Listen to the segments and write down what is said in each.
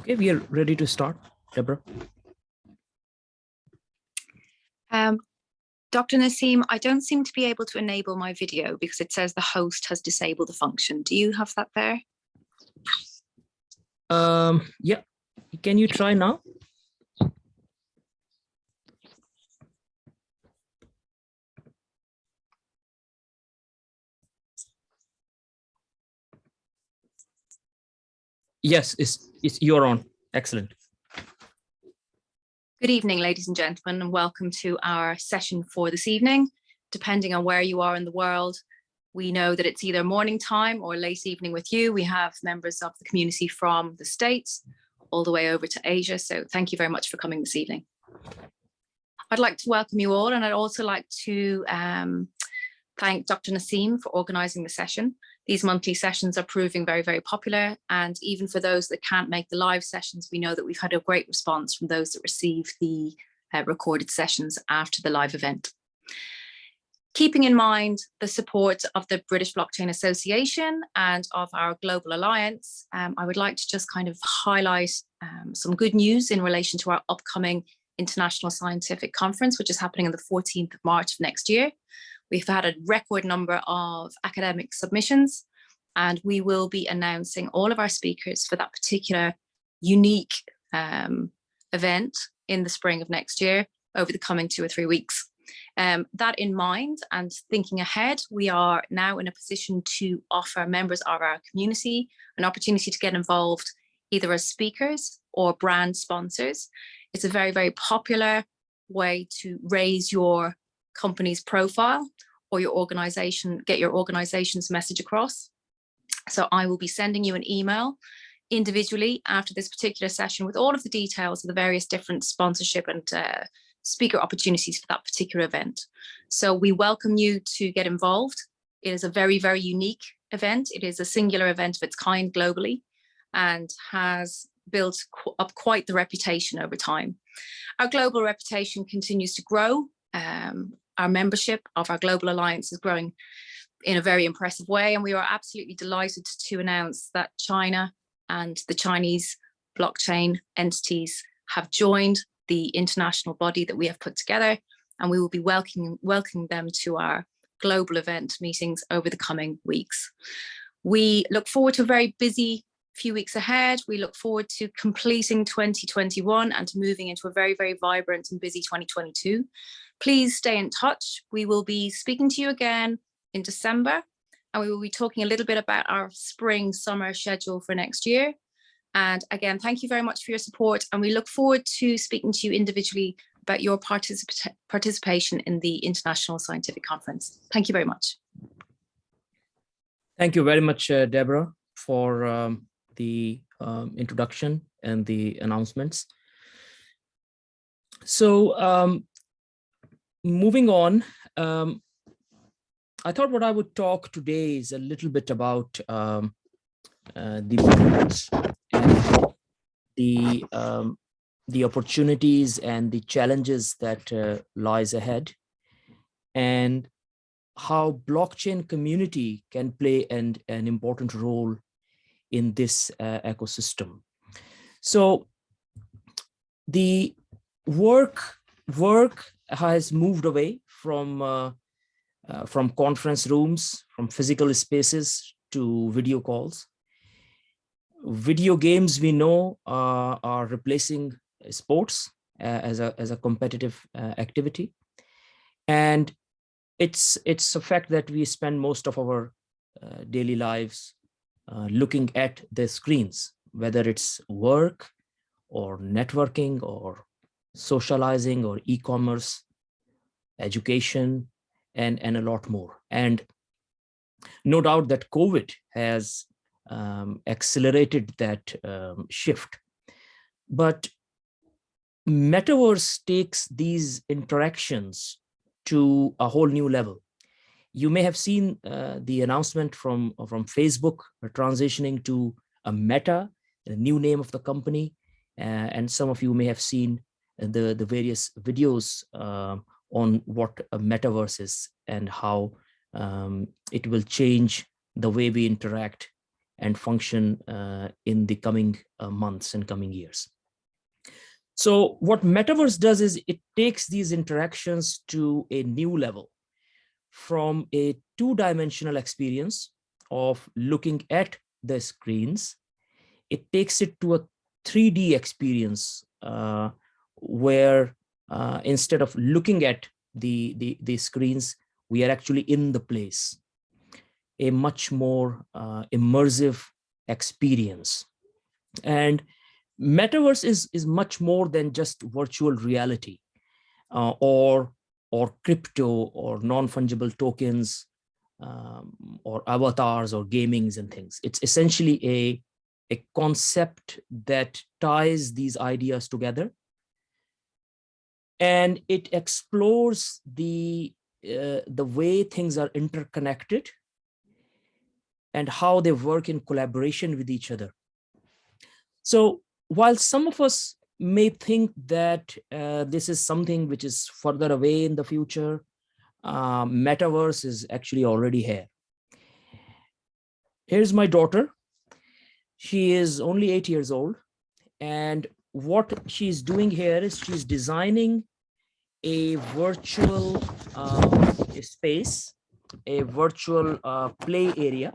Okay, we are ready to start, Deborah. Um, Dr. Naseem, I don't seem to be able to enable my video because it says the host has disabled the function. Do you have that there? Um, yeah, can you try now? Yes, it's, it's you're on. Excellent. Good evening, ladies and gentlemen, and welcome to our session for this evening. Depending on where you are in the world, we know that it's either morning time or late evening with you. We have members of the community from the States all the way over to Asia. So thank you very much for coming this evening. I'd like to welcome you all and I'd also like to um, thank Dr. Naseem for organising the session. These monthly sessions are proving very, very popular. And even for those that can't make the live sessions, we know that we've had a great response from those that receive the uh, recorded sessions after the live event. Keeping in mind the support of the British Blockchain Association and of our Global Alliance, um, I would like to just kind of highlight um, some good news in relation to our upcoming International Scientific Conference, which is happening on the 14th of March of next year. We've had a record number of academic submissions and we will be announcing all of our speakers for that particular unique um, event in the spring of next year over the coming two or three weeks. Um, that in mind and thinking ahead, we are now in a position to offer members of our community an opportunity to get involved either as speakers or brand sponsors. It's a very, very popular way to raise your company's profile or your organization, get your organization's message across. So I will be sending you an email individually after this particular session with all of the details of the various different sponsorship and uh, speaker opportunities for that particular event. So we welcome you to get involved. It is a very, very unique event. It is a singular event of its kind globally and has built up quite the reputation over time. Our global reputation continues to grow. Um, our membership of our Global Alliance is growing in a very impressive way. And we are absolutely delighted to announce that China and the Chinese blockchain entities have joined the international body that we have put together. And we will be welcoming, welcoming them to our global event meetings over the coming weeks. We look forward to a very busy few weeks ahead. We look forward to completing 2021 and moving into a very, very vibrant and busy 2022. Please stay in touch. We will be speaking to you again in December and we will be talking a little bit about our spring summer schedule for next year. And again, thank you very much for your support and we look forward to speaking to you individually about your particip participation in the International Scientific Conference. Thank you very much. Thank you very much, uh, Deborah, for um, the um, introduction and the announcements. So um, moving on, um, I thought what I would talk today is a little bit about um, uh, the the um, the opportunities and the challenges that uh, lies ahead, and how blockchain community can play an, an important role in this uh, ecosystem. So the work work has moved away from uh, uh, from conference rooms, from physical spaces to video calls. Video games we know uh, are replacing sports uh, as a as a competitive uh, activity, and it's it's a fact that we spend most of our uh, daily lives looking at the screens, whether it's work or networking or socializing or e-commerce, education, and, and a lot more. And no doubt that COVID has um, accelerated that um, shift. But metaverse takes these interactions to a whole new level. You may have seen uh, the announcement from, from Facebook transitioning to a Meta, the new name of the company. Uh, and some of you may have seen the, the various videos uh, on what a metaverse is and how um, it will change the way we interact and function uh, in the coming uh, months and coming years. So what Metaverse does is it takes these interactions to a new level from a two-dimensional experience of looking at the screens. It takes it to a 3D experience uh, where uh, instead of looking at the, the, the screens, we are actually in the place, a much more uh, immersive experience. And metaverse is, is much more than just virtual reality uh, or, or crypto or non-fungible tokens um, or avatars or gamings and things. It's essentially a, a concept that ties these ideas together and it explores the uh, the way things are interconnected and how they work in collaboration with each other. So while some of us may think that uh, this is something which is further away in the future, uh, metaverse is actually already here. Here's my daughter. She is only eight years old. And what she's doing here is she's designing a virtual uh, space, a virtual uh, play area,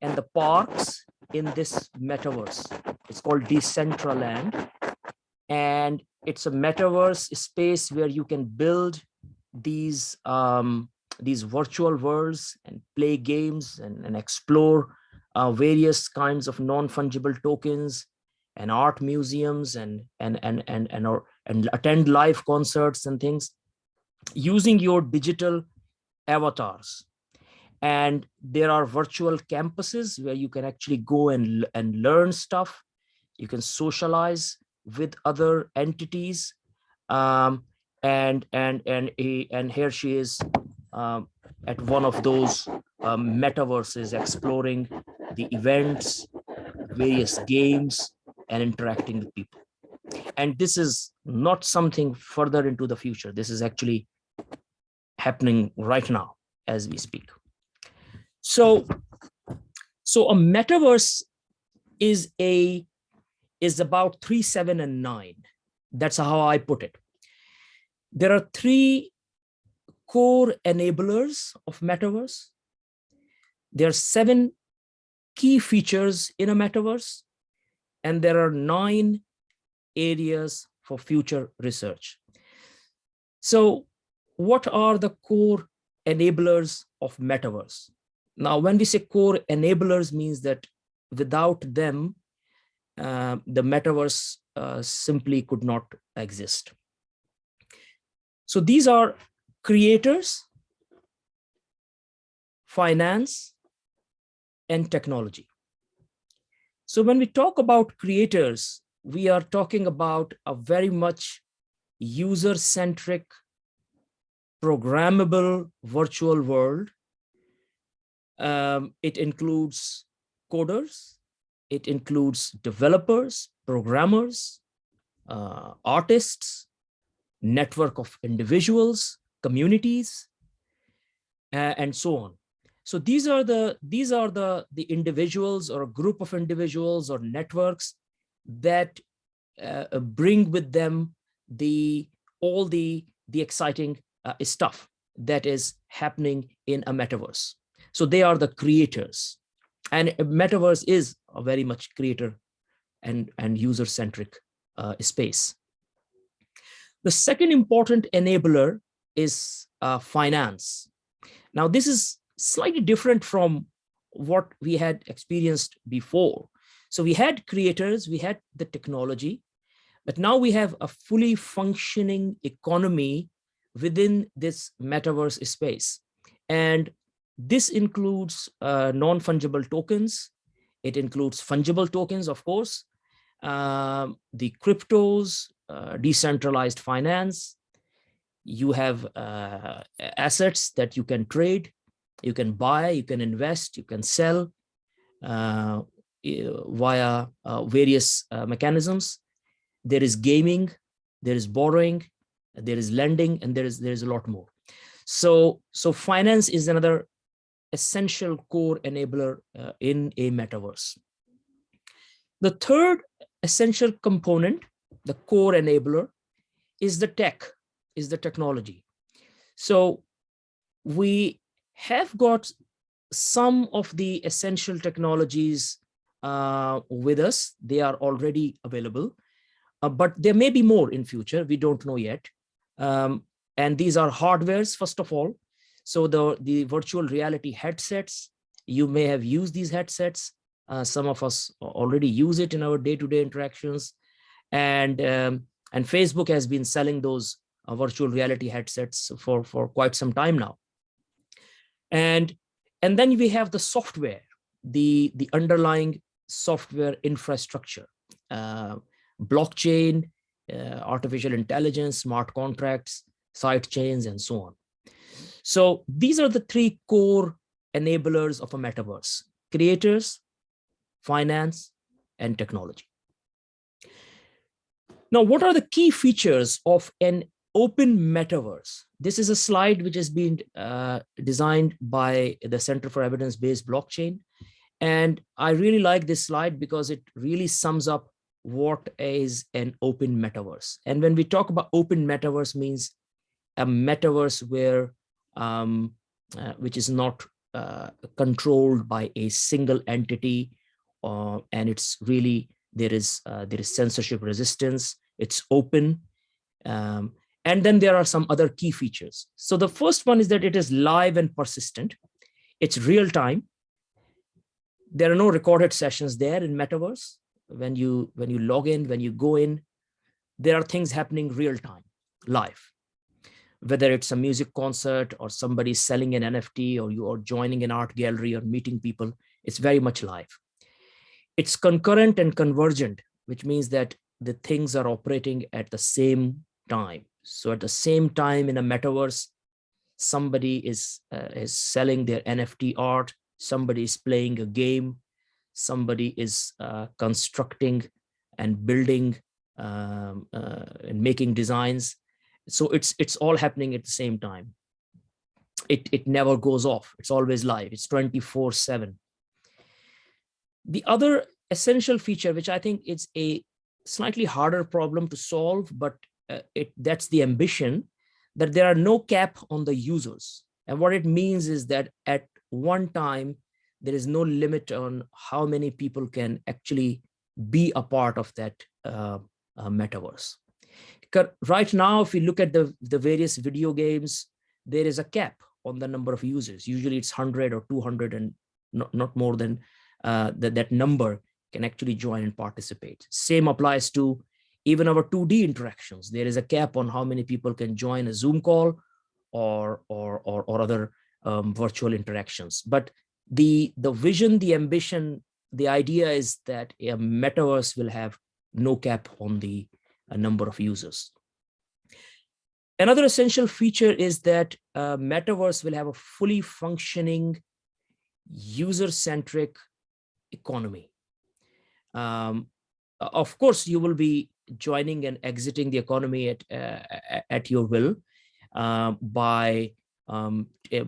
and the parks in this metaverse. It's called Decentraland. And it's a metaverse space where you can build these um, these virtual worlds and play games and, and explore uh, various kinds of non-fungible tokens and art museums and and and and and or and attend live concerts and things using your digital avatars. And there are virtual campuses where you can actually go and and learn stuff. You can socialize with other entities. Um, and and and and here she is um, at one of those um, metaverses exploring the events various games and interacting with people. And this is not something further into the future. This is actually happening right now as we speak. So so a metaverse is a is about three seven and nine. That's how i put it. There are three core enablers of metaverse. There are seven key features in a metaverse and there are nine areas for future research. So what are the core enablers of metaverse? Now, when we say core enablers means that without them, uh, the metaverse uh, simply could not exist. So these are creators, finance, and technology. So when we talk about creators, we are talking about a very much user-centric, programmable virtual world. Um, it includes coders, it includes developers, programmers, uh, artists, network of individuals, communities, uh, and so on. So these are the these are the the individuals or a group of individuals or networks that uh, bring with them the all the the exciting uh, stuff that is happening in a metaverse. So they are the creators. And metaverse is a very much creator and and user centric uh, space. The second important enabler is uh, finance. Now this is slightly different from what we had experienced before so we had creators, we had the technology, but now we have a fully functioning economy within this metaverse space. And this includes uh, non-fungible tokens. It includes fungible tokens, of course, um, the cryptos, uh, decentralized finance. You have uh, assets that you can trade, you can buy, you can invest, you can sell. Uh, via uh, various uh, mechanisms. There is gaming, there is borrowing, there is lending, and there is there is a lot more. So so finance is another essential core enabler uh, in a metaverse. The third essential component, the core enabler, is the tech, is the technology. So we have got some of the essential technologies uh, with us. They are already available, uh, but there may be more in future. We don't know yet. Um, and these are hardwares, first of all. So the, the virtual reality headsets, you may have used these headsets. Uh, some of us already use it in our day-to-day -day interactions. And, um, and Facebook has been selling those uh, virtual reality headsets for, for quite some time now. And, and then we have the software, the, the underlying software infrastructure, uh, blockchain, uh, artificial intelligence, smart contracts, side chains, and so on. So these are the three core enablers of a metaverse, creators, finance, and technology. Now, what are the key features of an open metaverse? This is a slide which has been uh, designed by the Center for Evidence-Based Blockchain. And I really like this slide because it really sums up what is an open metaverse. And when we talk about open metaverse means a metaverse where um, uh, which is not uh, controlled by a single entity uh, and it's really there is uh, there is censorship resistance it's open um, and then there are some other key features. So the first one is that it is live and persistent. It's real time. There are no recorded sessions there in metaverse. When you when you log in when you go in there are things happening real time live. Whether it's a music concert or somebody selling an nft or you are joining an art gallery or meeting people it's very much live. It's concurrent and convergent which means that the things are operating at the same time so at the same time in a metaverse somebody is uh, is selling their nft art somebody is playing a game somebody is uh, constructing and building um, uh, and making designs. So it's it's all happening at the same time. It, it never goes off. It's always live. It's 24 seven. The other essential feature, which I think is a slightly harder problem to solve, but it that's the ambition that there are no cap on the users. And what it means is that at one time, there is no limit on how many people can actually be a part of that uh, uh, metaverse. Right now, if we look at the, the various video games, there is a cap on the number of users. Usually it's 100 or 200 and not, not more than uh, that, that number can actually join and participate. Same applies to even our 2D interactions. There is a cap on how many people can join a Zoom call or, or, or, or other um, virtual interactions. But the the vision the ambition the idea is that a metaverse will have no cap on the number of users another essential feature is that uh, metaverse will have a fully functioning user-centric economy um, of course you will be joining and exiting the economy at uh, at your will uh, by um,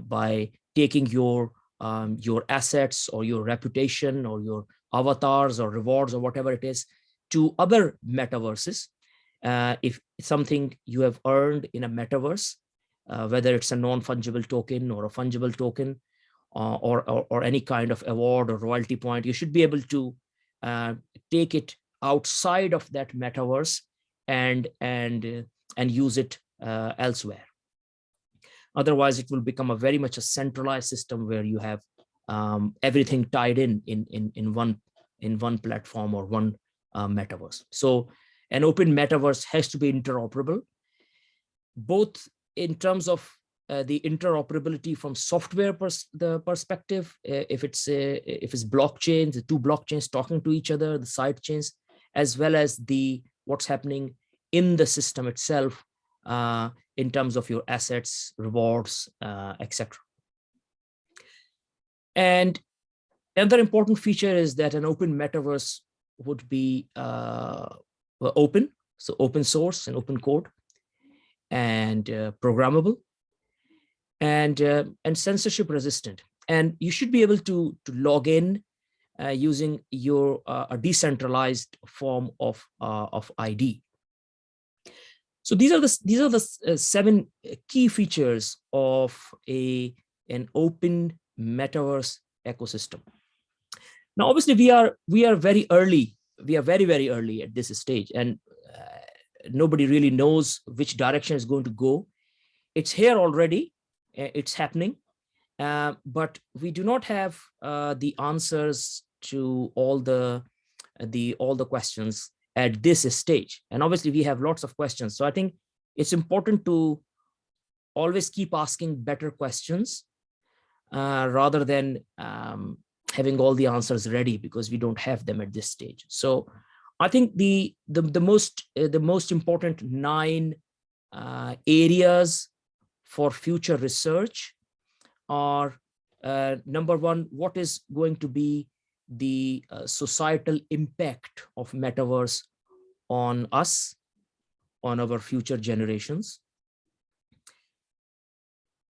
by taking your um, your assets or your reputation or your avatars or rewards or whatever it is to other metaverses. Uh, if something you have earned in a metaverse, uh, whether it's a non-fungible token or a fungible token uh, or, or, or, any kind of award or royalty point, you should be able to uh, take it outside of that metaverse and, and, and use it uh, elsewhere. Otherwise, it will become a very much a centralized system where you have um, everything tied in, in in in one in one platform or one uh, metaverse. So an open metaverse has to be interoperable, both in terms of uh, the interoperability from software pers the perspective, uh, if it's uh, if it's blockchains, the two blockchains talking to each other, the side chains, as well as the what's happening in the system itself uh, in terms of your assets, rewards, uh, etc. And another important feature is that an open metaverse would be uh, open, so open source and open code, and uh, programmable, and uh, and censorship resistant. and you should be able to, to log in uh, using your uh, a decentralized form of, uh, of ID. So these are the these are the uh, seven key features of a an open metaverse ecosystem. Now, obviously, we are we are very early. We are very very early at this stage, and uh, nobody really knows which direction is going to go. It's here already. It's happening, uh, but we do not have uh, the answers to all the the all the questions at this stage. And obviously, we have lots of questions. So I think it's important to always keep asking better questions uh, rather than um, having all the answers ready because we don't have them at this stage. So I think the the, the most uh, the most important nine uh, areas for future research are uh, number one, what is going to be the uh, societal impact of metaverse on us, on our future generations.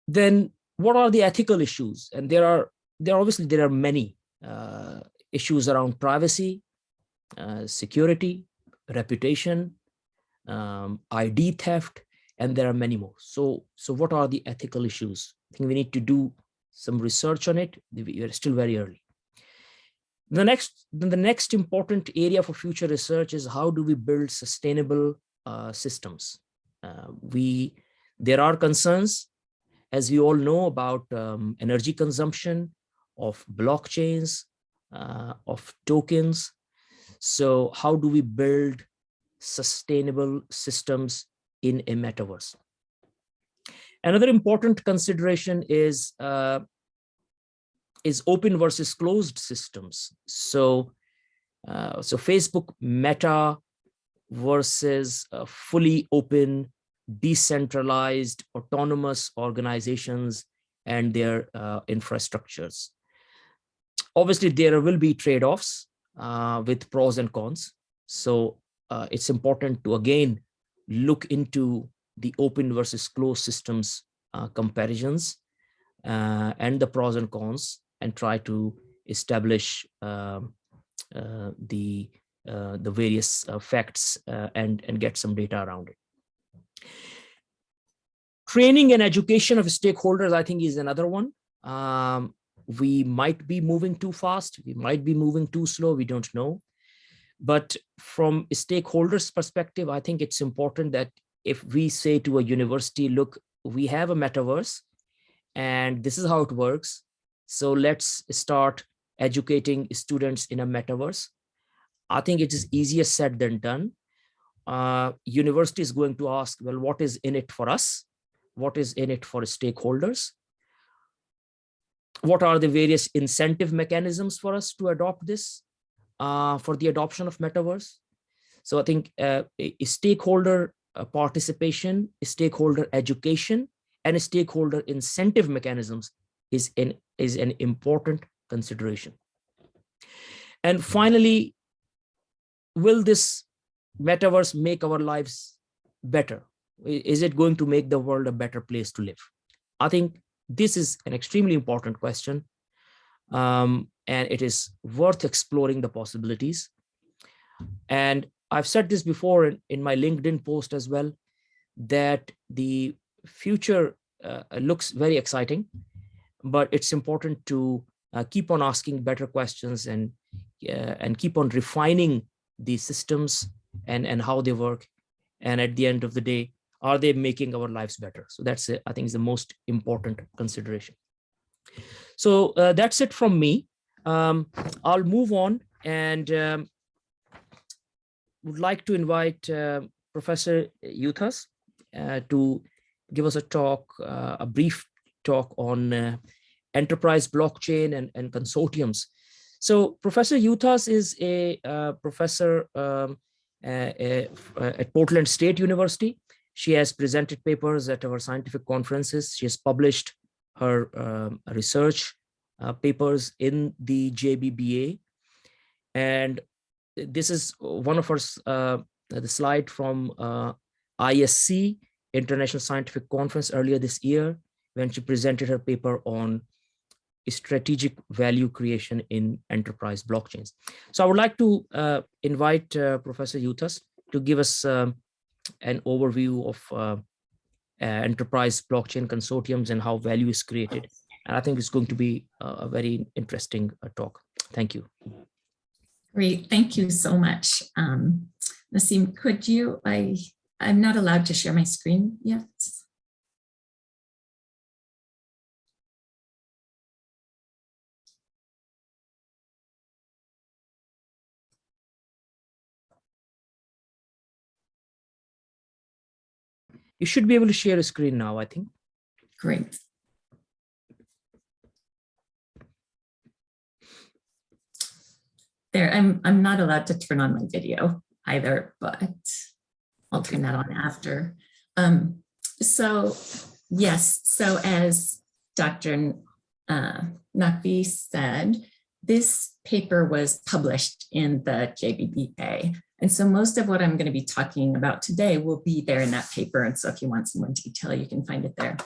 Then what are the ethical issues? And there are, there obviously there are many uh, issues around privacy, uh, security, reputation, um, ID theft, and there are many more. So, so what are the ethical issues? I think we need to do some research on it. We are still very early. The next, the next important area for future research is how do we build sustainable uh, systems? Uh, we, there are concerns, as we all know, about um, energy consumption of blockchains, uh, of tokens. So how do we build sustainable systems in a metaverse? Another important consideration is uh, is open versus closed systems. So, uh, so Facebook Meta versus uh, fully open, decentralized, autonomous organizations and their uh, infrastructures. Obviously, there will be trade-offs uh, with pros and cons. So uh, it's important to, again, look into the open versus closed systems uh, comparisons and the pros and cons and try to establish um, uh, the uh, the various uh, facts uh, and and get some data around it. Training and education of stakeholders, I think, is another one. Um, we might be moving too fast. We might be moving too slow. We don't know. But from a stakeholders perspective, I think it's important that if we say to a university, look, we have a metaverse and this is how it works. So let's start educating students in a metaverse. I think it is easier said than done. Uh, university is going to ask, well, what is in it for us? What is in it for stakeholders? What are the various incentive mechanisms for us to adopt this uh, for the adoption of metaverse? So I think uh, stakeholder uh, participation, stakeholder education, and stakeholder incentive mechanisms is an, is an important consideration. And finally, will this metaverse make our lives better? Is it going to make the world a better place to live? I think this is an extremely important question. Um, and it is worth exploring the possibilities. And I've said this before in, in my LinkedIn post as well, that the future uh, looks very exciting but it's important to uh, keep on asking better questions and uh, and keep on refining these systems and and how they work. And at the end of the day are they making our lives better? So that's i think is the most important consideration. So uh, that's it from me. Um, i'll move on and um, would like to invite uh, professor yuthas uh, to give us a talk uh, a brief talk on uh, enterprise blockchain and, and consortiums. So Professor Yuthas is a uh, professor um, at Portland State University. She has presented papers at our scientific conferences. She has published her um, research uh, papers in the JBBA. And this is one of her, uh, the slide from uh, ISC, International Scientific Conference earlier this year when she presented her paper on strategic value creation in enterprise blockchains. So I would like to uh, invite uh, Professor Yuthas to give us um, an overview of uh, uh, enterprise blockchain consortiums and how value is created. And I think it's going to be a very interesting uh, talk. Thank you. Great, thank you so much. Um, Naseem, could you, I, I'm not allowed to share my screen yet. You should be able to share a screen now, I think. Great. There, I'm, I'm not allowed to turn on my video either, but I'll turn that on after. Um, so yes, so as Dr. Uh, Naqvi said, this paper was published in the JBBA. And so most of what I'm going to be talking about today will be there in that paper. And so if you want some more detail, you can find it there.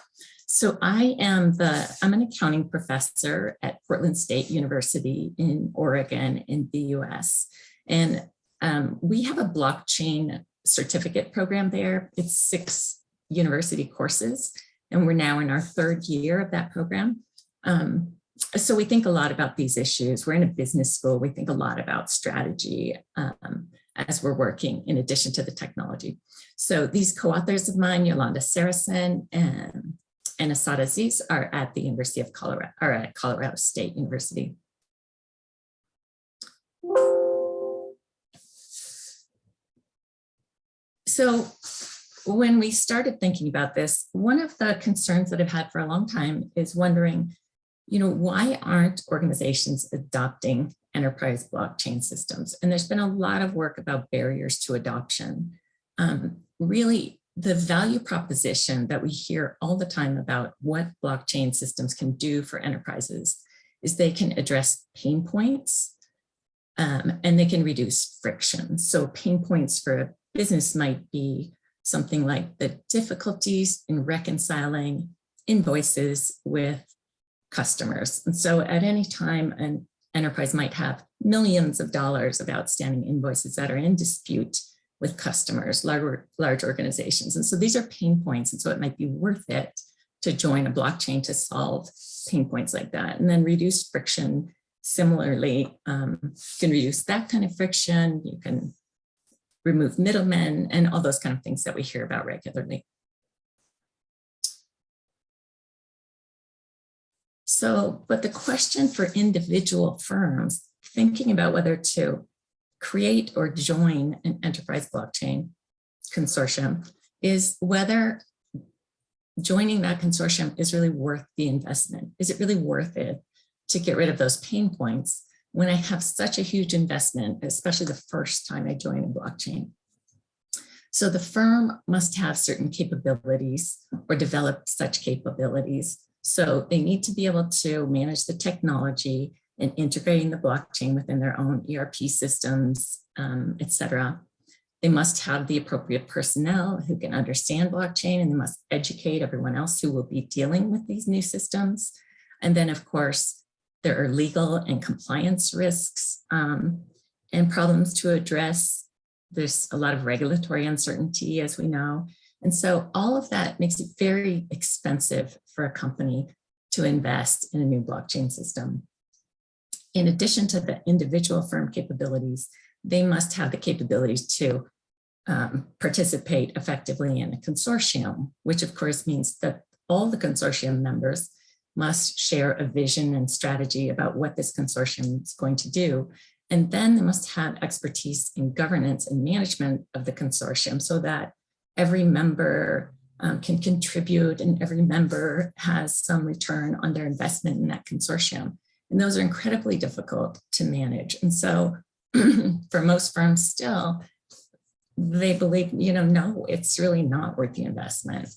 So I am the, I'm an accounting professor at Portland State University in Oregon in the US. And um, we have a blockchain certificate program there. It's six university courses, and we're now in our third year of that program. Um, so we think a lot about these issues. We're in a business school. We think a lot about strategy um, as we're working in addition to the technology. So these co-authors of mine, Yolanda Sarason and, and Asad Aziz are at the University of Colorado, or at Colorado State University. So when we started thinking about this, one of the concerns that I've had for a long time is wondering, you know, why aren't organizations adopting enterprise blockchain systems? And there's been a lot of work about barriers to adoption. Um, really, the value proposition that we hear all the time about what blockchain systems can do for enterprises is they can address pain points um, and they can reduce friction. So pain points for a business might be something like the difficulties in reconciling invoices with customers. And so at any time, an enterprise might have millions of dollars of outstanding invoices that are in dispute with customers, large, large organizations. And so these are pain points. And so it might be worth it to join a blockchain to solve pain points like that and then reduce friction. Similarly, um, you can reduce that kind of friction. You can remove middlemen and all those kind of things that we hear about regularly. So, but the question for individual firms thinking about whether to create or join an enterprise blockchain consortium is whether joining that consortium is really worth the investment. Is it really worth it to get rid of those pain points when I have such a huge investment, especially the first time I join a blockchain. So the firm must have certain capabilities or develop such capabilities. So they need to be able to manage the technology and integrating the blockchain within their own ERP systems, um, et cetera. They must have the appropriate personnel who can understand blockchain and they must educate everyone else who will be dealing with these new systems. And then of course, there are legal and compliance risks um, and problems to address. There's a lot of regulatory uncertainty, as we know. And so all of that makes it very expensive for a company to invest in a new blockchain system. In addition to the individual firm capabilities, they must have the capabilities to um, participate effectively in a consortium, which of course means that all the consortium members must share a vision and strategy about what this consortium is going to do. And then they must have expertise in governance and management of the consortium so that every member um, can contribute and every member has some return on their investment in that consortium. And those are incredibly difficult to manage. And so for most firms still, they believe, you know, no, it's really not worth the investment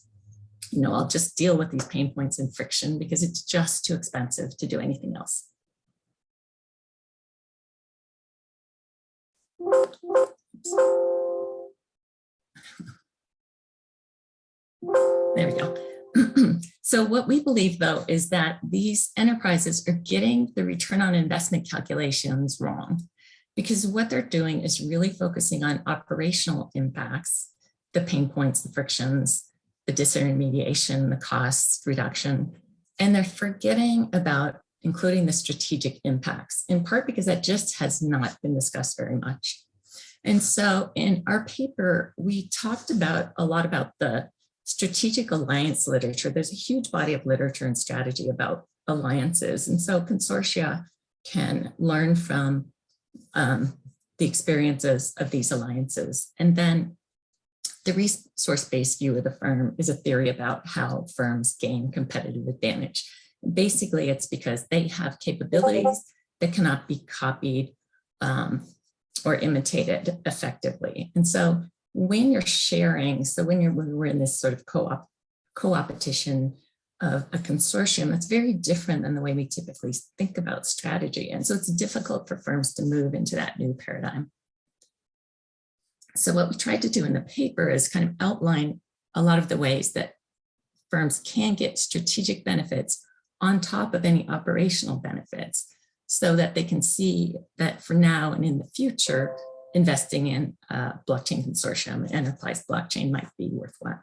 you know, I'll just deal with these pain points and friction because it's just too expensive to do anything else. There we go. So what we believe though is that these enterprises are getting the return on investment calculations wrong because what they're doing is really focusing on operational impacts, the pain points, the frictions, the disintermediation, the costs reduction, and they're forgetting about including the strategic impacts, in part because that just has not been discussed very much. And so in our paper, we talked about a lot about the strategic alliance literature. There's a huge body of literature and strategy about alliances. And so consortia can learn from um, the experiences of these alliances. And then the resource-based view of the firm is a theory about how firms gain competitive advantage. Basically, it's because they have capabilities that cannot be copied um, or imitated effectively. And so when you're sharing, so when you're when we're in this sort of co-op co-opetition of a consortium, it's very different than the way we typically think about strategy. And so it's difficult for firms to move into that new paradigm. So what we tried to do in the paper is kind of outline a lot of the ways that firms can get strategic benefits on top of any operational benefits so that they can see that for now and in the future, investing in a blockchain consortium, enterprise blockchain might be worthwhile.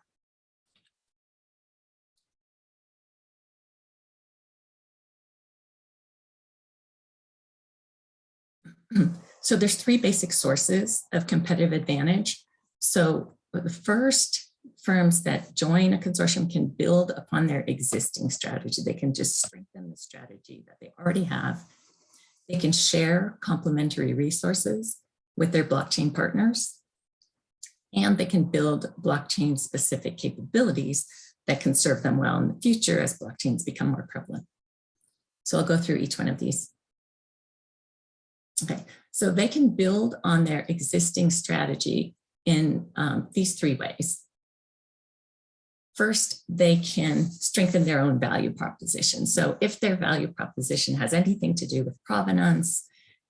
So there's three basic sources of competitive advantage. So the first firms that join a consortium can build upon their existing strategy. They can just strengthen the strategy that they already have. They can share complementary resources with their blockchain partners. And they can build blockchain specific capabilities that can serve them well in the future as blockchains become more prevalent. So I'll go through each one of these. Okay, so they can build on their existing strategy in um, these three ways. First, they can strengthen their own value proposition. So if their value proposition has anything to do with provenance,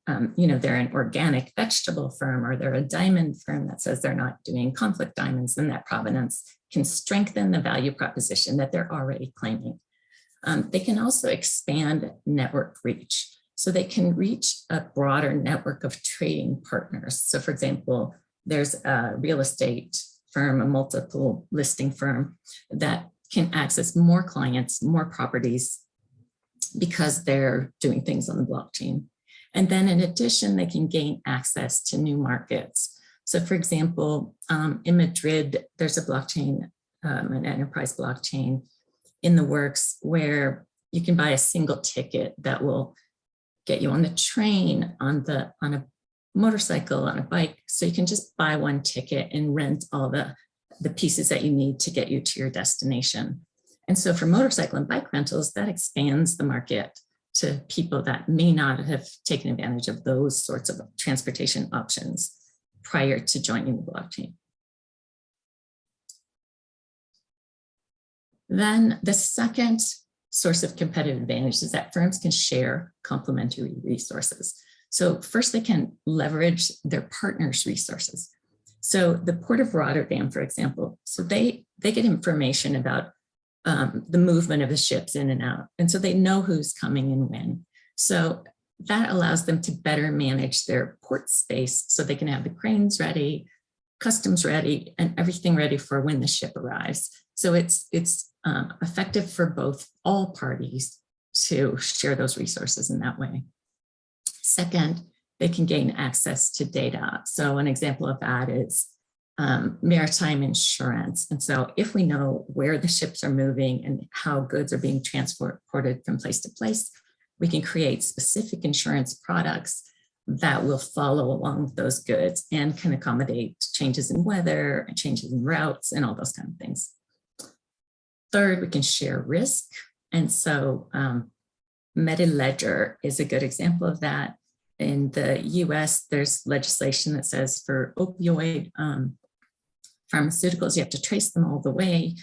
um, you know, they're an organic vegetable firm or they're a diamond firm that says they're not doing conflict diamonds, then that provenance can strengthen the value proposition that they're already claiming. Um, they can also expand network reach. So they can reach a broader network of trading partners. So for example, there's a real estate firm, a multiple listing firm that can access more clients, more properties because they're doing things on the blockchain. And then in addition, they can gain access to new markets. So for example, um, in Madrid, there's a blockchain, um, an enterprise blockchain in the works where you can buy a single ticket that will get you on the train, on the on a motorcycle, on a bike. So you can just buy one ticket and rent all the, the pieces that you need to get you to your destination. And so for motorcycle and bike rentals, that expands the market to people that may not have taken advantage of those sorts of transportation options prior to joining the blockchain. Then the second source of competitive advantage is that firms can share complementary resources. So first they can leverage their partners' resources. So the Port of Rotterdam, for example, so they, they get information about um, the movement of the ships in and out. And so they know who's coming and when. So that allows them to better manage their port space so they can have the cranes ready, customs ready, and everything ready for when the ship arrives. So it's, it's um, effective for both all parties to share those resources in that way. Second, they can gain access to data. So an example of that is um, maritime insurance. And so if we know where the ships are moving and how goods are being transported from place to place, we can create specific insurance products that will follow along with those goods and can accommodate changes in weather, changes in routes, and all those kind of things. Third, we can share risk. And so um, is a good example of that. In the US, there's legislation that says for opioid um, pharmaceuticals, you have to trace them all the way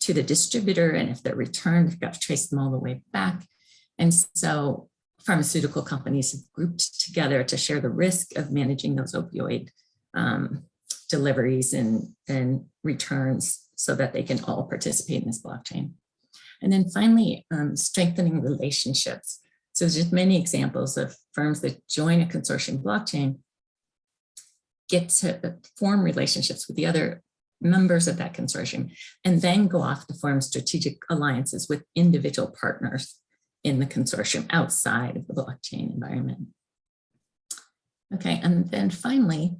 to the distributor. And if they're returned, you've got to trace them all the way back. And so pharmaceutical companies have grouped together to share the risk of managing those opioid um, deliveries and, and returns so that they can all participate in this blockchain. And then finally, um, strengthening relationships. So there's just many examples of firms that join a consortium blockchain, get to form relationships with the other members of that consortium, and then go off to form strategic alliances with individual partners in the consortium outside of the blockchain environment. Okay, and then finally,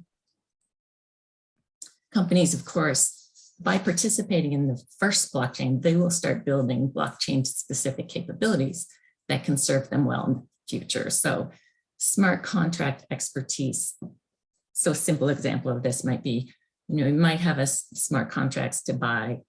companies, of course, by participating in the first blockchain, they will start building blockchain specific capabilities that can serve them well in the future. So smart contract expertise. So a simple example of this might be, you know, you might have a smart contracts to buy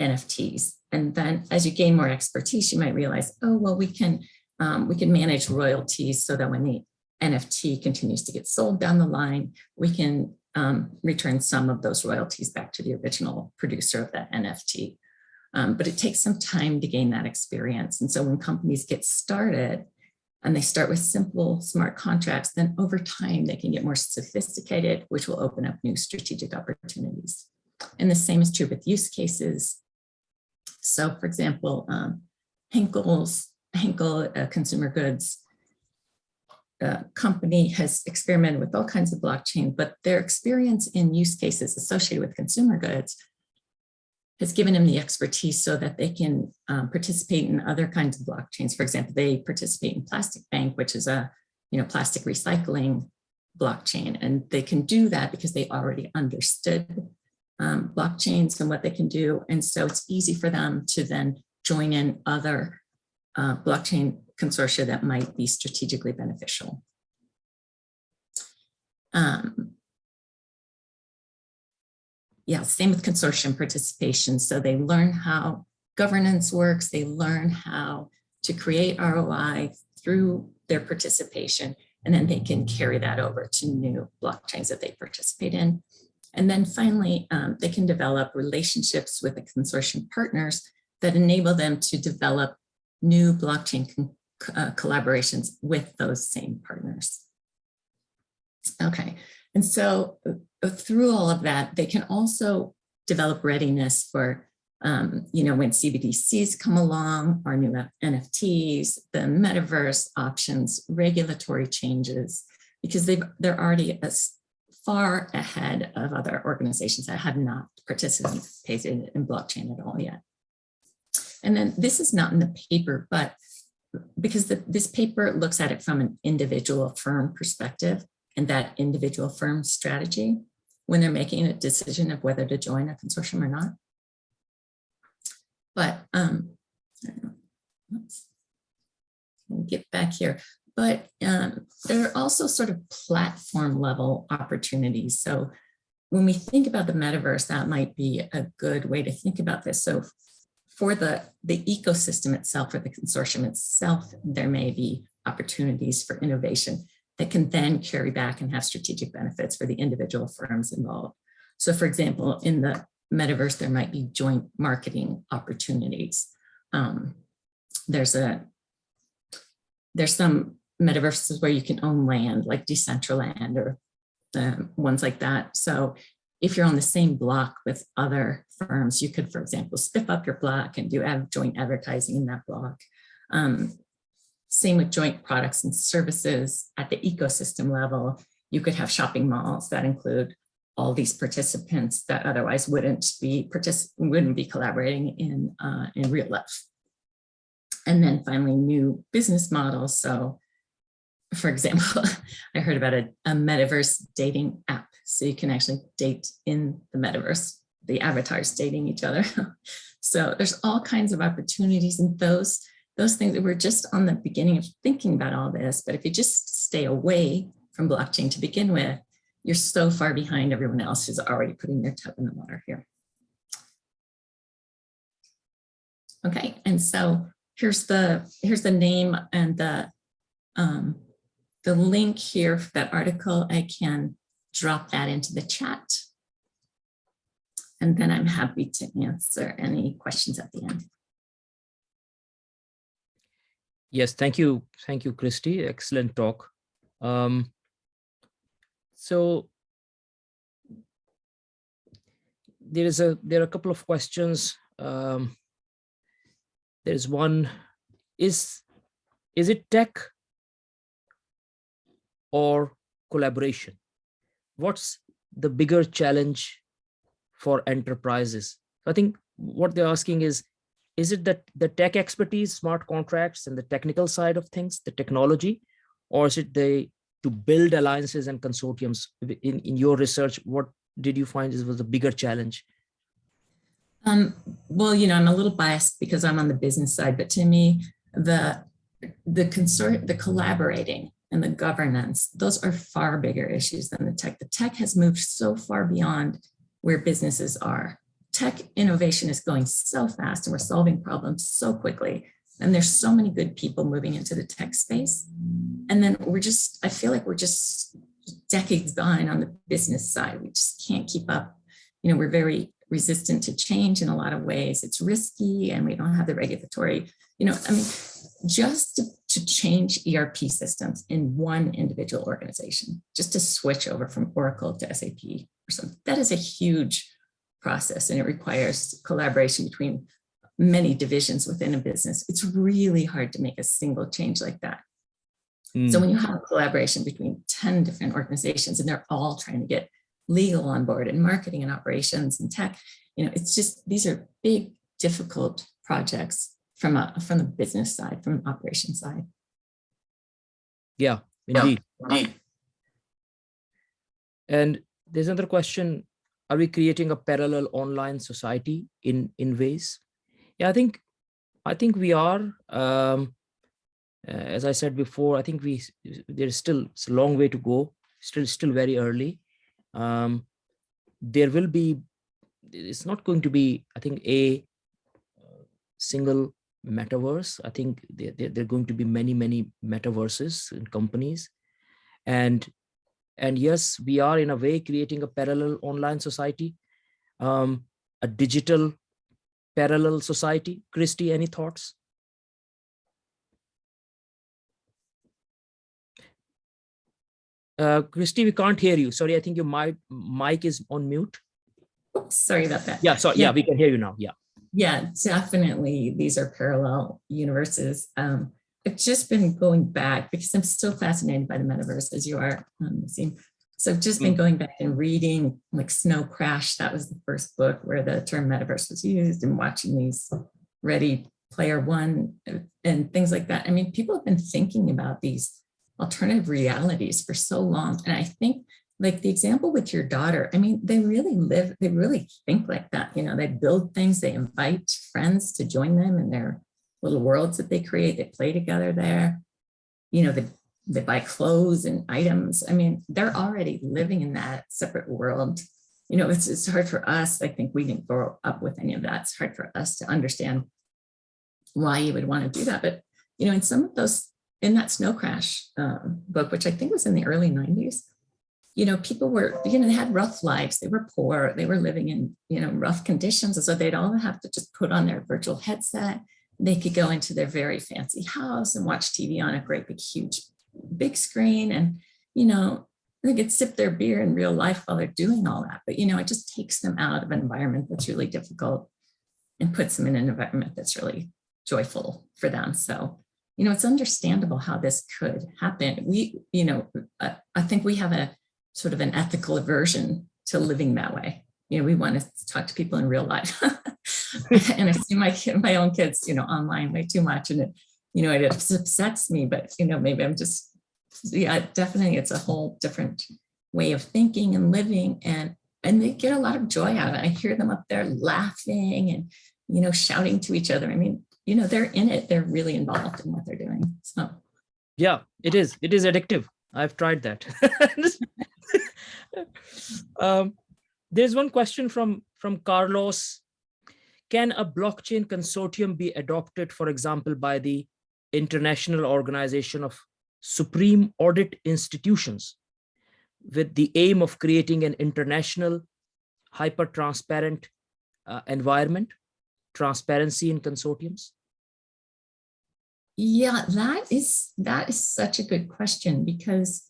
NFTs. And then as you gain more expertise, you might realize, oh, well, we can, um, we can manage royalties so that when the NFT continues to get sold down the line, we can um, return some of those royalties back to the original producer of that NFT. Um, but it takes some time to gain that experience. And so when companies get started and they start with simple smart contracts, then over time they can get more sophisticated, which will open up new strategic opportunities. And the same is true with use cases. So for example, um, Henkel's, Henkel uh, Consumer Goods uh, company has experimented with all kinds of blockchain, but their experience in use cases associated with consumer goods has given them the expertise so that they can um, participate in other kinds of blockchains. For example, they participate in Plastic Bank, which is a you know plastic recycling blockchain, and they can do that because they already understood um, blockchains and what they can do, and so it's easy for them to then join in other uh, blockchain consortia that might be strategically beneficial. Um, yeah, same with consortium participation. So they learn how governance works, they learn how to create ROI through their participation, and then they can carry that over to new blockchains that they participate in. And then finally, um, they can develop relationships with the consortium partners that enable them to develop new blockchain uh, collaborations with those same partners. Okay, and so uh, through all of that, they can also develop readiness for, um, you know, when CBDCs come along, our new NFTs, the metaverse options, regulatory changes, because they've, they're already as far ahead of other organizations that have not participated in blockchain at all yet. And then this is not in the paper, but because the, this paper looks at it from an individual firm perspective and that individual firm strategy when they're making a decision of whether to join a consortium or not. But um, let's get back here. But um, there are also sort of platform level opportunities. So when we think about the metaverse, that might be a good way to think about this. So for the, the ecosystem itself, or the consortium itself, there may be opportunities for innovation that can then carry back and have strategic benefits for the individual firms involved. So for example, in the metaverse, there might be joint marketing opportunities. Um, there's a there's some metaverses where you can own land like Decentraland or um, ones like that. So if you're on the same block with other firms, you could, for example, spiff up your block and do have joint advertising in that block. Um, same with joint products and services at the ecosystem level. You could have shopping malls that include all these participants that otherwise wouldn't be wouldn't be collaborating in uh, in real life. And then finally, new business models. So, for example, I heard about a, a metaverse dating app so you can actually date in the metaverse, the avatars dating each other. so there's all kinds of opportunities and those, those things that we're just on the beginning of thinking about all this, but if you just stay away from blockchain to begin with, you're so far behind everyone else who's already putting their toe in the water here. Okay, and so here's the here's the name and the um, the link here for that article. I can drop that into the chat. And then I'm happy to answer any questions at the end. Yes, thank you. Thank you, Christy. Excellent talk. Um, so there is a there are a couple of questions um, there's one, is, is it tech or collaboration? What's the bigger challenge for enterprises? I think what they're asking is, is it that the tech expertise, smart contracts and the technical side of things, the technology, or is it the to build alliances and consortiums in, in your research? What did you find was a bigger challenge? Um, well, you know, I'm a little biased because I'm on the business side, but to me, the the consort, the collaborating and the governance, those are far bigger issues than the tech. The tech has moved so far beyond where businesses are. Tech innovation is going so fast and we're solving problems so quickly. And there's so many good people moving into the tech space. And then we're just, I feel like we're just decades behind on the business side. We just can't keep up. You know, we're very resistant to change in a lot of ways. It's risky and we don't have the regulatory, you know, I mean, just to, to change ERP systems in one individual organization, just to switch over from Oracle to SAP or something, that is a huge process and it requires collaboration between many divisions within a business. It's really hard to make a single change like that. So when hmm. you have a collaboration between 10 different organizations and they're all trying to get legal on board and marketing and operations and tech, you know, it's just, these are big, difficult projects from a from the business side, from an operation side. Yeah, indeed. And there's another question. Are we creating a parallel online society in, in ways? Yeah, I think, I think we are. Um, uh, as I said before, I think we there's still it's a long way to go. Still, still very early. Um, there will be. It's not going to be. I think a single metaverse. I think there, there, there are going to be many many metaverses in companies, and and yes, we are in a way creating a parallel online society, um, a digital parallel society. Christy, any thoughts? Uh, Christy, we can't hear you. Sorry, I think your mic, mic is on mute. Oops, sorry about that. Yeah, so yeah, Yeah. we can hear you now. Yeah. Yeah, definitely. These are parallel universes. Um, I've just been going back because I'm still fascinated by the metaverse as you are, um. So I've just been going back and reading like Snow Crash. That was the first book where the term metaverse was used and watching these Ready Player One uh, and things like that. I mean, people have been thinking about these alternative realities for so long. And I think like the example with your daughter, I mean, they really live, they really think like that. You know, they build things, they invite friends to join them in their little worlds that they create, they play together there. You know, they, they buy clothes and items. I mean, they're already living in that separate world. You know, it's, it's hard for us. I think we didn't grow up with any of that. It's hard for us to understand why you would want to do that. But, you know, in some of those, in that Snow Crash um, book, which I think was in the early 90s, you know, people were, you know, they had rough lives. They were poor. They were living in, you know, rough conditions. And so they'd all have to just put on their virtual headset. They could go into their very fancy house and watch TV on a great big, huge, big screen. And, you know, they could sip their beer in real life while they're doing all that. But, you know, it just takes them out of an environment that's really difficult and puts them in an environment that's really joyful for them. So, you know, it's understandable how this could happen. We, you know, I, I think we have a sort of an ethical aversion to living that way. You know, we want to talk to people in real life. and I see my my own kids, you know, online way too much. And it, you know, it upsets me, but, you know, maybe I'm just, yeah, definitely it's a whole different way of thinking and living. And, and they get a lot of joy out of it. I hear them up there laughing and, you know, shouting to each other. I mean, you know, they're in it. They're really involved in what they're doing. So Yeah, it is. It is addictive. I've tried that. um, there's one question from, from Carlos. Can a blockchain consortium be adopted, for example, by the International Organization of Supreme Audit Institutions with the aim of creating an international hyper-transparent uh, environment, transparency in consortiums? Yeah, that is that is such a good question because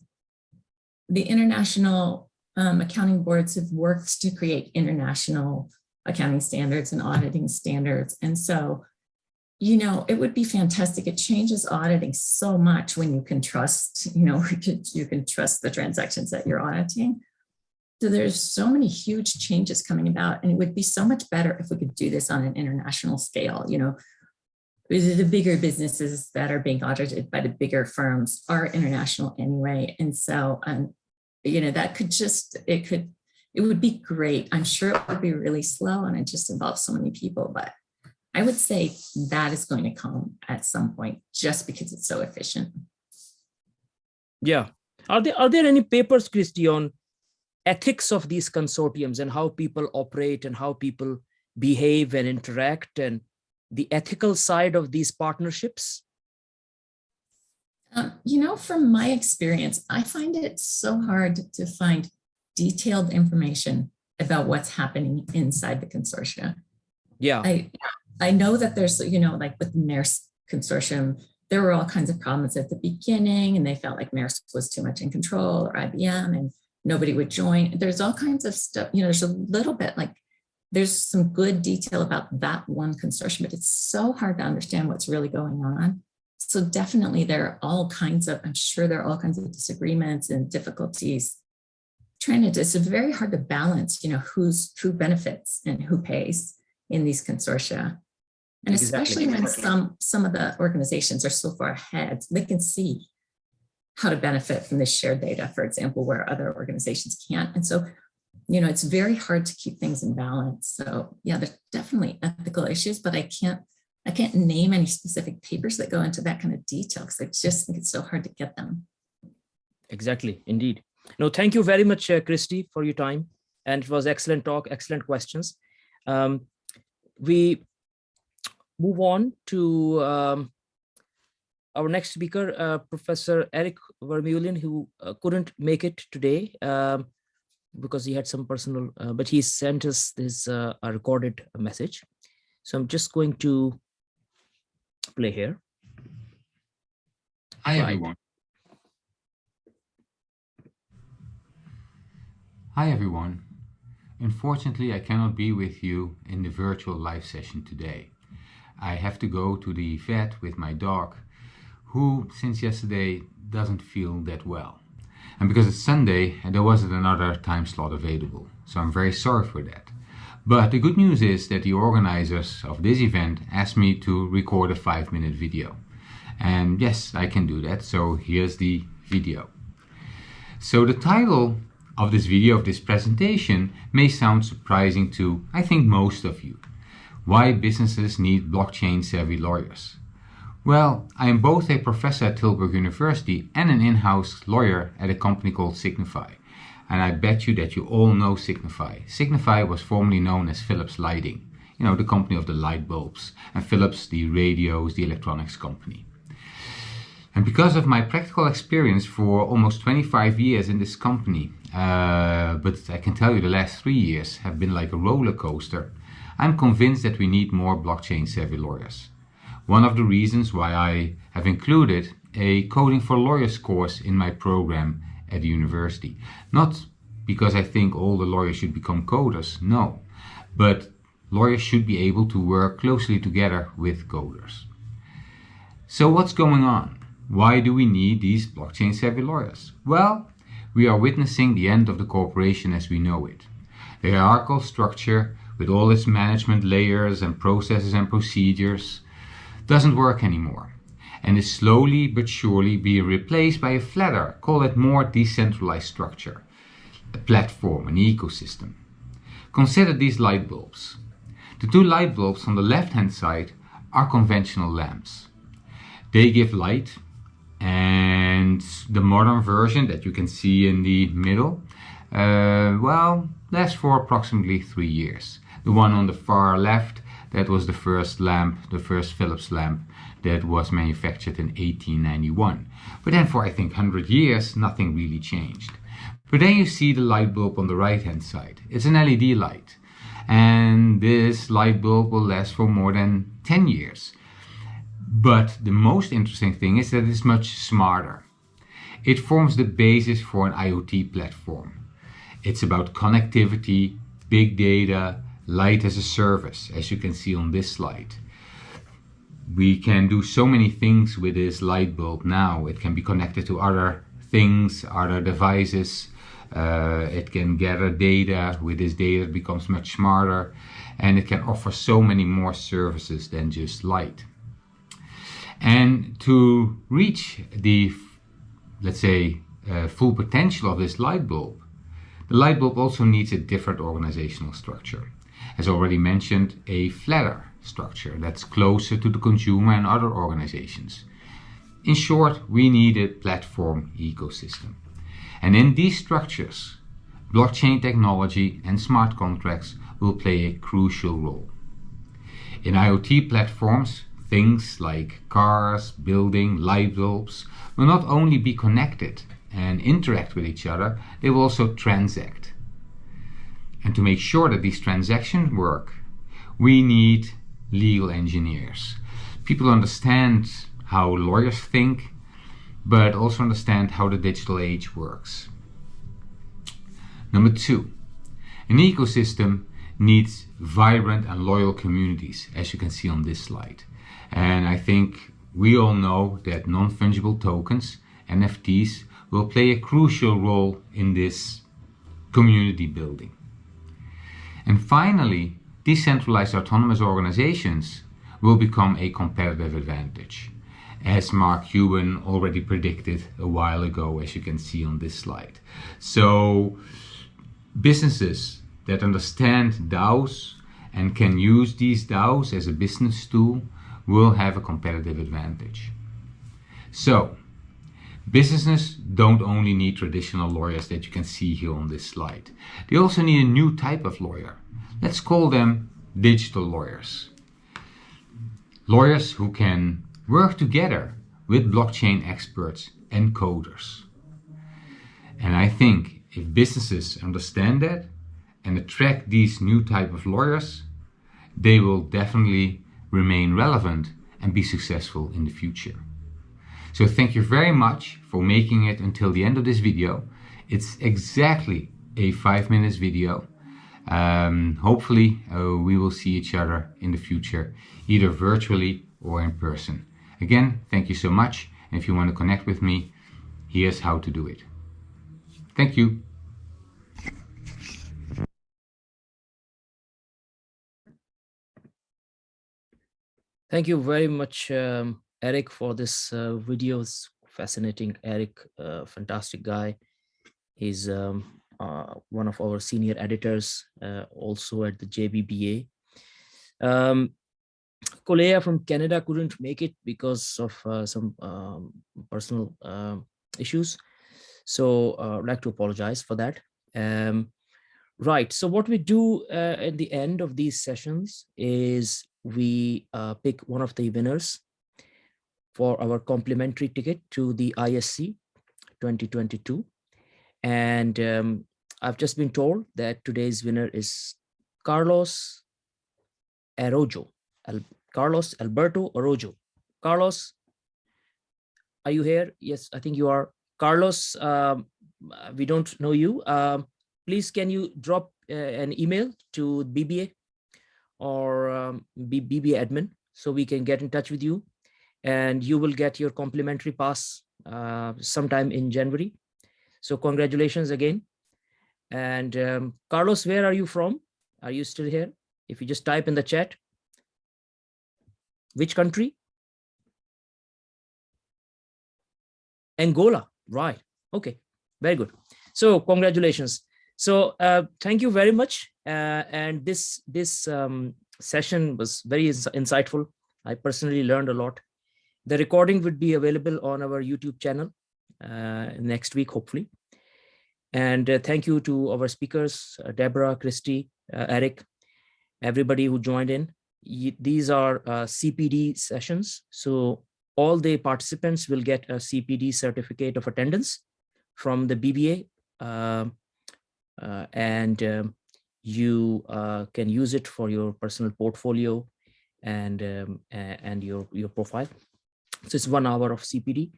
the international um, accounting boards have worked to create international accounting standards and auditing standards. And so, you know, it would be fantastic. It changes auditing so much when you can trust, you know, you can trust the transactions that you're auditing. So there's so many huge changes coming about and it would be so much better if we could do this on an international scale, you know, the bigger businesses that are being audited by the bigger firms are international anyway. And so, um, you know, that could just, it could, it would be great. I'm sure it would be really slow and it just involves so many people, but I would say that is going to come at some point just because it's so efficient. Yeah. Are there, are there any papers, Christy, on ethics of these consortiums and how people operate and how people behave and interact and the ethical side of these partnerships? Um, you know, from my experience, I find it so hard to find detailed information about what's happening inside the consortia. Yeah. I, I know that there's, you know, like with the Maersk consortium, there were all kinds of problems at the beginning and they felt like Maersk was too much in control or IBM and nobody would join. There's all kinds of stuff, you know, there's a little bit like there's some good detail about that one consortium, but it's so hard to understand what's really going on. So definitely there are all kinds of, I'm sure there are all kinds of disagreements and difficulties trying to, it's very hard to balance, you know, who's, who benefits and who pays in these consortia. And especially when some, some of the organizations are so far ahead, they can see how to benefit from this shared data, for example, where other organizations can't. And so you know, it's very hard to keep things in balance. So yeah, there's definitely ethical issues, but I can't, I can't name any specific papers that go into that kind of detail because I just think it's so hard to get them. Exactly, indeed. No, thank you very much, uh, Christy, for your time. And it was excellent talk, excellent questions. Um, we move on to um, our next speaker, uh, Professor Eric Vermeulen, who uh, couldn't make it today. Um, because he had some personal, uh, but he sent us this uh, a recorded message. So I'm just going to play here. Hi, right. everyone. Hi, everyone. Unfortunately, I cannot be with you in the virtual live session today. I have to go to the vet with my dog, who since yesterday doesn't feel that well. And because it's Sunday, there wasn't another time slot available. So I'm very sorry for that. But the good news is that the organizers of this event asked me to record a five minute video. And yes, I can do that. So here's the video. So the title of this video, of this presentation, may sound surprising to, I think, most of you. Why businesses need blockchain savvy lawyers. Well, I am both a professor at Tilburg University and an in-house lawyer at a company called Signify. And I bet you that you all know Signify. Signify was formerly known as Philips Lighting, you know, the company of the light bulbs, and Philips the radios, the electronics company. And because of my practical experience for almost 25 years in this company, uh, but I can tell you the last three years have been like a roller coaster, I'm convinced that we need more blockchain savvy lawyers one of the reasons why I have included a Coding for Lawyers course in my program at the university. Not because I think all the lawyers should become coders, no, but lawyers should be able to work closely together with coders. So what's going on? Why do we need these blockchain savvy lawyers? Well, we are witnessing the end of the corporation as we know it. The hierarchical structure with all its management layers and processes and procedures doesn't work anymore and is slowly but surely being replaced by a flatter, call it more decentralized structure, a platform, an ecosystem. Consider these light bulbs. The two light bulbs on the left hand side are conventional lamps. They give light and the modern version that you can see in the middle, uh, well, lasts for approximately three years. The one on the far left that was the first lamp, the first Philips lamp that was manufactured in 1891. But then for I think 100 years, nothing really changed. But then you see the light bulb on the right hand side. It's an LED light. And this light bulb will last for more than 10 years. But the most interesting thing is that it's much smarter. It forms the basis for an IoT platform. It's about connectivity, big data, light as a service, as you can see on this slide. we can do so many things with this light bulb now. It can be connected to other things, other devices. Uh, it can gather data. With this data, it becomes much smarter. And it can offer so many more services than just light. And to reach the, let's say, uh, full potential of this light bulb, the light bulb also needs a different organizational structure. As already mentioned, a flatter structure that's closer to the consumer and other organizations. In short, we need a platform ecosystem. And in these structures, blockchain technology and smart contracts will play a crucial role. In IoT platforms, things like cars, building, light bulbs will not only be connected and interact with each other, they will also transact. And to make sure that these transactions work, we need legal engineers. People understand how lawyers think, but also understand how the digital age works. Number two, an ecosystem needs vibrant and loyal communities, as you can see on this slide. And I think we all know that non-fungible tokens, NFTs, will play a crucial role in this community building. And finally, decentralized autonomous organizations will become a competitive advantage, as Mark Cuban already predicted a while ago, as you can see on this slide. So businesses that understand DAOs and can use these DAOs as a business tool will have a competitive advantage. So businesses don't only need traditional lawyers that you can see here on this slide. They also need a new type of lawyer Let's call them digital lawyers. Lawyers who can work together with blockchain experts and coders. And I think if businesses understand that and attract these new type of lawyers, they will definitely remain relevant and be successful in the future. So thank you very much for making it until the end of this video. It's exactly a five minutes video um, hopefully, uh, we will see each other in the future, either virtually or in person. Again, thank you so much. And if you want to connect with me, here's how to do it. Thank you. Thank you very much, um, Eric, for this uh, video. It's fascinating. Eric, uh, fantastic guy. He's um, uh, one of our senior editors, uh, also at the JBBA. Um, Kolea from Canada couldn't make it because of uh, some um, personal um, issues. So uh, I'd like to apologize for that. Um, right, so what we do at the end of these sessions is we uh, pick one of the winners for our complimentary ticket to the ISC 2022. And um, I've just been told that today's winner is Carlos Arrojo, Al Carlos Alberto Arrojo. Carlos, are you here? Yes, I think you are. Carlos, um, we don't know you. Um, please, can you drop uh, an email to BBA or um, BBA admin so we can get in touch with you and you will get your complimentary pass uh, sometime in January. So congratulations again. And um, Carlos, where are you from? Are you still here? If you just type in the chat, which country? Angola, right. Okay, very good. So congratulations. So uh, thank you very much. Uh, and this this um, session was very ins insightful. I personally learned a lot. The recording would be available on our YouTube channel uh, next week, hopefully. And uh, thank you to our speakers, uh, Deborah, Christy, uh, Eric, everybody who joined in. These are CPD sessions. So all the participants will get a CPD certificate of attendance from the BBA. Uh, and um, you uh, can use it for your personal portfolio and um, and your your profile. So it's one hour of CPD.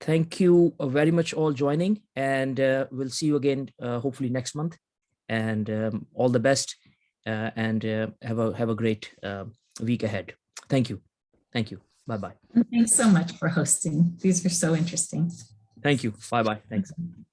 Thank you very much all joining and uh, we'll see you again uh, hopefully next month and um, all the best uh, and uh, have a have a great uh, week ahead. Thank you. Thank you. Bye-bye. Thanks so much for hosting. These were so interesting. Thank you. Bye-bye. Thanks.